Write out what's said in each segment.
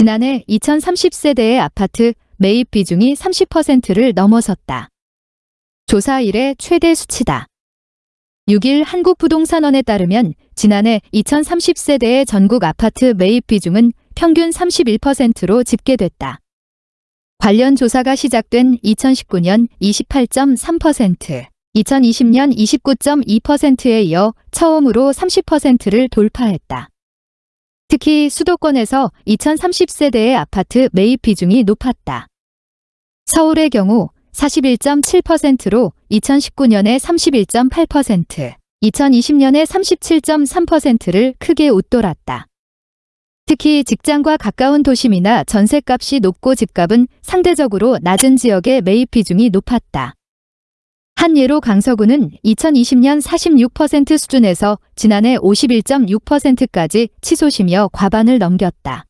지난해 2030세대의 아파트 매입 비중이 30%를 넘어섰다. 조사 이래 최대 수치다. 6일 한국부동산원에 따르면 지난해 2030세대의 전국 아파트 매입 비중은 평균 31%로 집계됐다. 관련 조사가 시작된 2019년 28.3%, 2020년 29.2%에 이어 처음으로 30%를 돌파했다. 특히 수도권에서 2030세대의 아파트 매입 비중이 높았다. 서울의 경우 41.7%로 2019년에 31.8%, 2020년에 37.3%를 크게 웃돌았다. 특히 직장과 가까운 도심이나 전셋값이 높고 집값은 상대적으로 낮은 지역의 매입 비중이 높았다. 한 예로 강서구는 2020년 46% 수준에서 지난해 51.6%까지 치솟이며 과반을 넘겼다.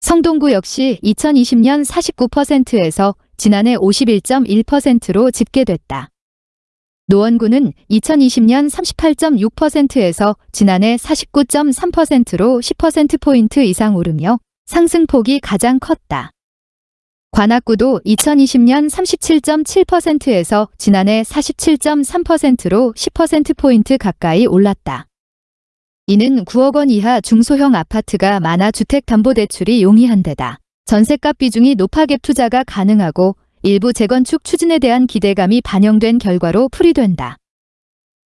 성동구 역시 2020년 49%에서 지난해 51.1%로 집계됐다. 노원구는 2020년 38.6%에서 지난해 49.3%로 10%포인트 이상 오르며 상승폭이 가장 컸다. 관악구도 2020년 37.7%에서 지난해 47.3%로 10%포인트 가까이 올랐다. 이는 9억 원 이하 중소형 아파트가 많아 주택담보대출이 용이한 데다 전세값 비중이 높아 갭 투자가 가능하고 일부 재건축 추진에 대한 기대감이 반영된 결과로 풀이된다.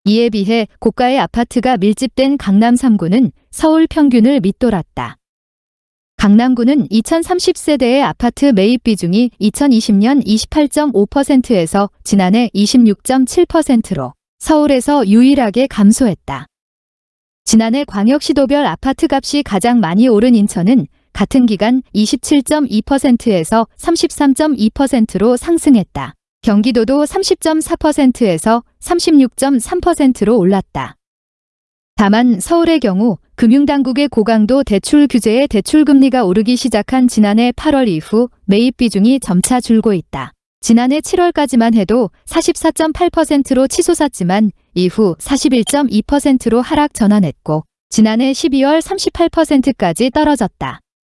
이에 비해 고가의 아파트가 밀집된 강남 3구는 서울 평균을 밑돌았다. 강남구는 2030세대의 아파트 매입 비중이 2020년 28.5%에서 지난해 26.7%로 서울에서 유일하게 감소했다. 지난해 광역시도별 아파트 값이 가장 많이 오른 인천은 같은 기간 27.2%에서 33.2%로 상승했다. 경기도도 30.4%에서 36.3%로 올랐다. 다만 서울의 경우 금융당국의 고강도 대출 규제에 대출금리가 오르기 시작한 지난해 8월 이후 매입 비중이 점차 줄고 있다. 지난해 7월까지만 해도 44.8%로 치솟았지만 이후 41.2%로 하락 전환했고 지난해 12월 38%까지 떨어졌다.